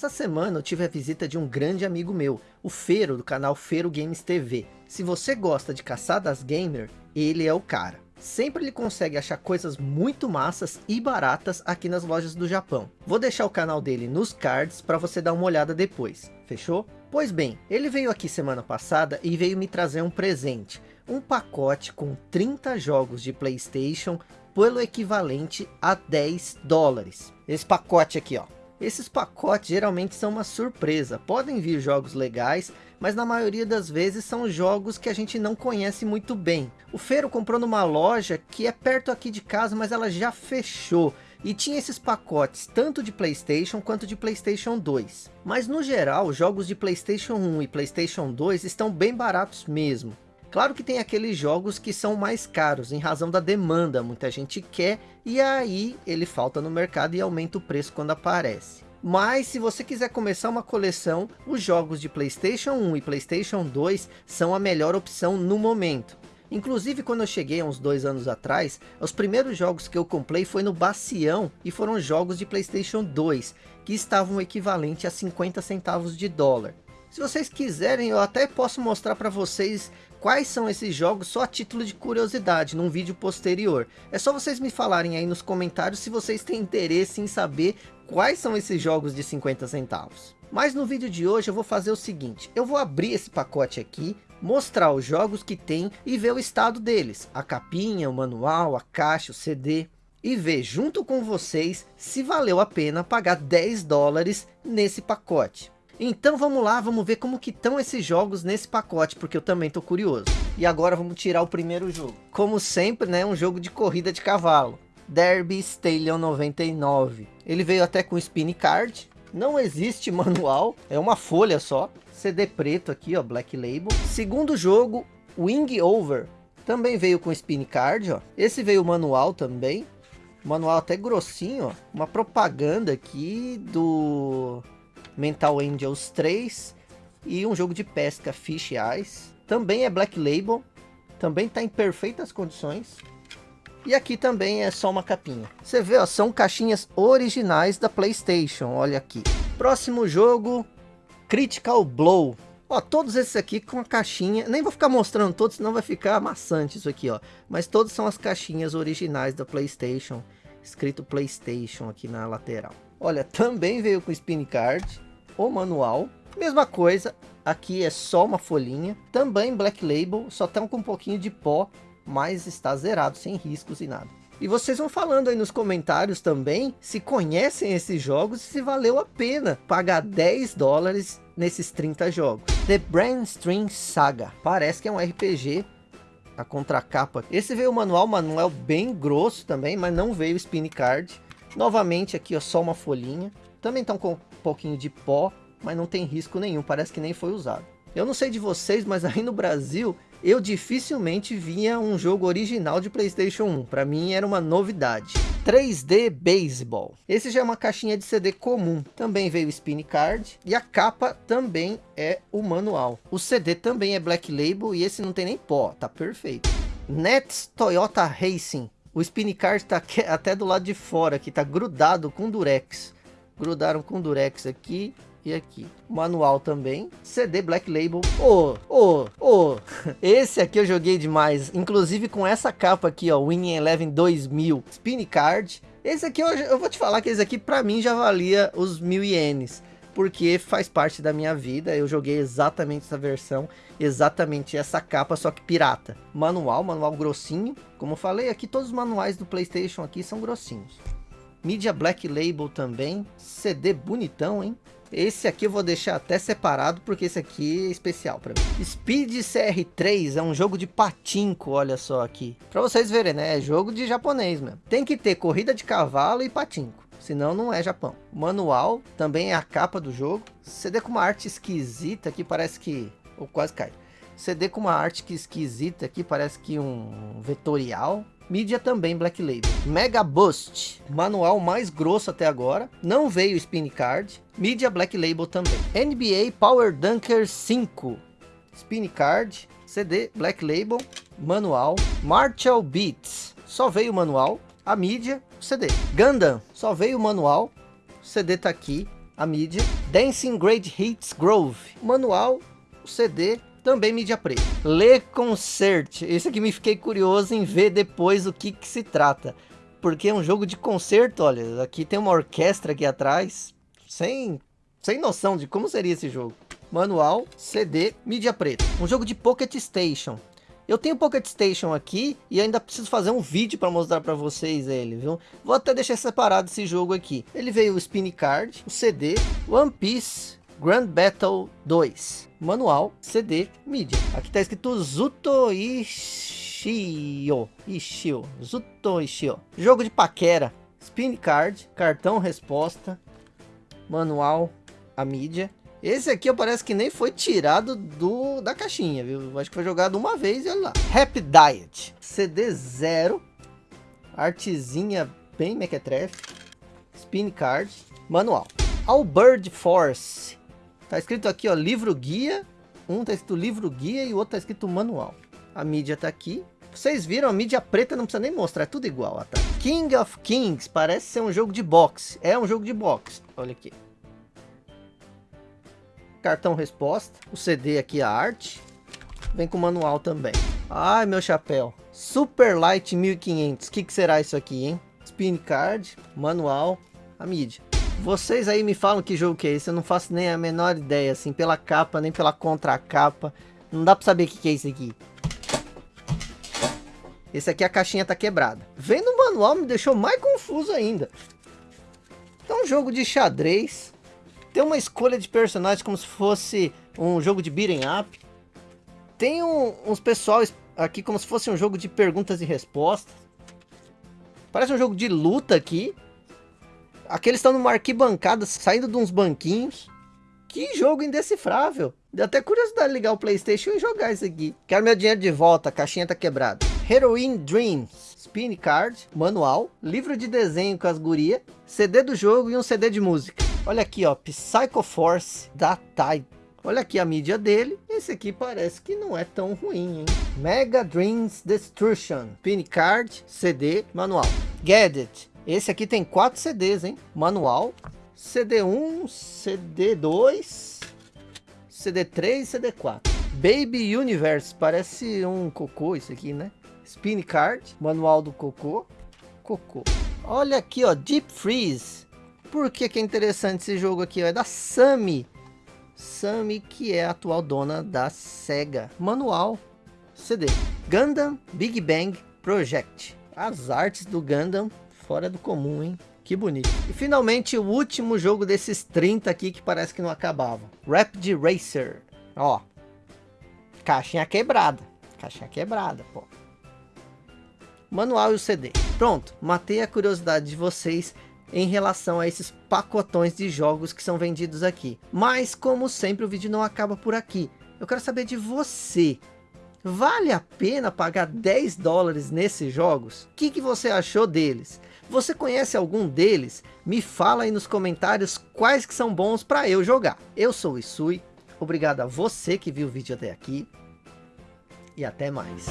Essa semana eu tive a visita de um grande amigo meu, o Feiro do canal Feiro Games TV. Se você gosta de caçadas gamer, ele é o cara. Sempre ele consegue achar coisas muito massas e baratas aqui nas lojas do Japão. Vou deixar o canal dele nos cards para você dar uma olhada depois, fechou? Pois bem, ele veio aqui semana passada e veio me trazer um presente. Um pacote com 30 jogos de Playstation pelo equivalente a 10 dólares. Esse pacote aqui ó, esses pacotes geralmente são uma surpresa, podem vir jogos legais, mas na maioria das vezes são jogos que a gente não conhece muito bem. O Feiro comprou numa loja que é perto aqui de casa, mas ela já fechou. E tinha esses pacotes tanto de Playstation quanto de Playstation 2. Mas no geral, jogos de Playstation 1 e Playstation 2 estão bem baratos mesmo. Claro que tem aqueles jogos que são mais caros, em razão da demanda, muita gente quer, e aí ele falta no mercado e aumenta o preço quando aparece. Mas se você quiser começar uma coleção, os jogos de Playstation 1 e Playstation 2 são a melhor opção no momento. Inclusive quando eu cheguei há uns dois anos atrás, os primeiros jogos que eu comprei foi no Bacião e foram jogos de Playstation 2, que estavam equivalente a 50 centavos de dólar. Se vocês quiserem, eu até posso mostrar para vocês quais são esses jogos só a título de curiosidade, num vídeo posterior. É só vocês me falarem aí nos comentários se vocês têm interesse em saber quais são esses jogos de 50 centavos. Mas no vídeo de hoje eu vou fazer o seguinte, eu vou abrir esse pacote aqui, mostrar os jogos que tem e ver o estado deles, a capinha, o manual, a caixa, o CD e ver junto com vocês se valeu a pena pagar 10 dólares nesse pacote. Então vamos lá, vamos ver como que estão esses jogos nesse pacote, porque eu também tô curioso. E agora vamos tirar o primeiro jogo. Como sempre, né, um jogo de corrida de cavalo. Derby Stallion 99. Ele veio até com spin card. Não existe manual, é uma folha só. CD preto aqui, ó, Black Label. Segundo jogo, Wing Over. Também veio com spin card, ó. Esse veio manual também. Manual até grossinho, ó. Uma propaganda aqui do Mental Angels 3 e um jogo de pesca Fish Eyes. Também é Black Label, também está em perfeitas condições. E aqui também é só uma capinha. Você vê, ó, são caixinhas originais da Playstation, olha aqui. Próximo jogo, Critical Blow. Ó, todos esses aqui com a caixinha, nem vou ficar mostrando todos, senão vai ficar amassante isso aqui, ó. Mas todos são as caixinhas originais da Playstation, escrito Playstation aqui na lateral. Olha, também veio com spin card, o manual, mesma coisa, aqui é só uma folhinha, também Black Label, só estão com um pouquinho de pó, mas está zerado, sem riscos e nada. E vocês vão falando aí nos comentários também, se conhecem esses jogos e se valeu a pena pagar 10 dólares nesses 30 jogos. The Brainstream Saga, parece que é um RPG, a contracapa. Esse veio o manual, manual bem grosso também, mas não veio o spin card. Novamente aqui ó, só uma folhinha. Também estão com pouquinho de pó, mas não tem risco nenhum, parece que nem foi usado. Eu não sei de vocês, mas aí no Brasil, eu dificilmente via um jogo original de Playstation 1. Para mim era uma novidade. 3D Baseball. Esse já é uma caixinha de CD comum. Também veio Spin Card. E a capa também é o manual. O CD também é Black Label e esse não tem nem pó. Tá perfeito. Nets Toyota Racing. O spin card tá até do lado de fora aqui, tá grudado com durex. Grudaram com durex aqui e aqui. Manual também. CD Black Label. Ô, ô, ô. Esse aqui eu joguei demais. Inclusive com essa capa aqui, ó. Winning Eleven 2000. Spin card. Esse aqui eu, eu vou te falar que esse aqui pra mim já valia os mil ienes porque faz parte da minha vida. Eu joguei exatamente essa versão, exatamente essa capa, só que pirata. Manual, manual grossinho. Como eu falei, aqui todos os manuais do Playstation aqui são grossinhos. Mídia Black Label também. CD bonitão, hein? Esse aqui eu vou deixar até separado, porque esse aqui é especial para mim. Speed CR3 é um jogo de patinco, olha só aqui. Para vocês verem, né? É jogo de japonês mesmo. Tem que ter corrida de cavalo e patinco senão não é Japão. Manual também é a capa do jogo. CD com uma arte esquisita que parece que... ou quase cai. CD com uma arte que esquisita aqui, parece que um vetorial. Mídia também Black Label. Mega Boost, manual mais grosso até agora. Não veio Spin Card. Mídia Black Label também. NBA Power Dunker 5. Spin Card, CD Black Label, manual. Marshall Beats, só veio o manual a mídia, CD. Gundam, só veio o manual, o CD tá aqui, a mídia. Dancing Great Hits Grove, manual, o CD, também mídia preta. Le Concert, esse aqui me fiquei curioso em ver depois o que que se trata. Porque é um jogo de concerto, olha, aqui tem uma orquestra aqui atrás, sem, sem noção de como seria esse jogo. Manual, CD, mídia preta. Um jogo de Pocket Station. Eu tenho Pocket Station aqui e ainda preciso fazer um vídeo para mostrar para vocês ele, viu? Vou até deixar separado esse jogo aqui. Ele veio o Spin Card, o CD, One Piece, Grand Battle 2, manual, CD, mídia. Aqui está escrito Zuto Ishio, Ishio, Zuto Ishio. Jogo de paquera, Spin Card, cartão resposta, manual, a mídia. Esse aqui parece que nem foi tirado do, da caixinha, viu? Acho que foi jogado uma vez e olha lá. Happy Diet. CD 0. Artezinha bem mequetrefe. Spin card. Manual. Albird Force. Tá escrito aqui, ó, livro guia. Um tá escrito livro guia e o outro tá escrito manual. A mídia tá aqui. Vocês viram, a mídia preta não precisa nem mostrar, é tudo igual. Ó, tá? King of Kings, parece ser um jogo de boxe. É um jogo de boxe, olha aqui cartão resposta, o CD aqui, a arte, vem com manual também. Ai, meu chapéu. Super Light 1500, o que, que será isso aqui, hein? Spin card, manual, a mídia. Vocês aí me falam que jogo que é esse, eu não faço nem a menor ideia, assim, pela capa, nem pela contracapa. Não dá pra saber o que, que é isso aqui. Esse aqui a caixinha tá quebrada. Vendo o manual me deixou mais confuso ainda. Então, um jogo de xadrez tem uma escolha de personagens como se fosse um jogo de beat'em up. Tem um, uns pessoal aqui como se fosse um jogo de perguntas e respostas. Parece um jogo de luta aqui. Aqueles estão numa arquibancada, saindo de uns banquinhos. Que jogo indecifrável. Deu até curiosidade de ligar o Playstation e jogar isso aqui. Quero meu dinheiro de volta, a caixinha tá quebrada. Heroin Dreams. Spin Card, manual, livro de desenho com as gurias, CD do jogo e um CD de música. Olha aqui, ó, Psycho Force da Tai. Olha aqui a mídia dele. Esse aqui parece que não é tão ruim, hein? Mega Dreams Destruction. Pin Card, CD, manual. Gadget. Esse aqui tem quatro CDs, hein? Manual. CD1, CD2, CD3 CD4. Baby Universe. Parece um cocô isso aqui, né? Spin Card. Manual do cocô. Cocô. Olha aqui, ó. Deep Freeze. Por que, que é interessante esse jogo aqui? É da Sami. Sami, que é a atual dona da SEGA. Manual CD. Gundam Big Bang Project. As artes do Gundam, fora do comum, hein? Que bonito. E finalmente o último jogo desses 30 aqui que parece que não acabava. Rapid Racer. Ó. Caixinha quebrada. Caixinha quebrada, pô. Manual e o CD. Pronto, matei a curiosidade de vocês em relação a esses pacotões de jogos que são vendidos aqui. Mas, como sempre, o vídeo não acaba por aqui. Eu quero saber de você. Vale a pena pagar 10 dólares nesses jogos? O que, que você achou deles? Você conhece algum deles? Me fala aí nos comentários quais que são bons para eu jogar. Eu sou o Isui, obrigado a você que viu o vídeo até aqui e até mais.